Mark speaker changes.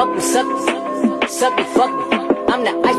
Speaker 1: fuck me, suck me, suck me, fuck me. I'm the.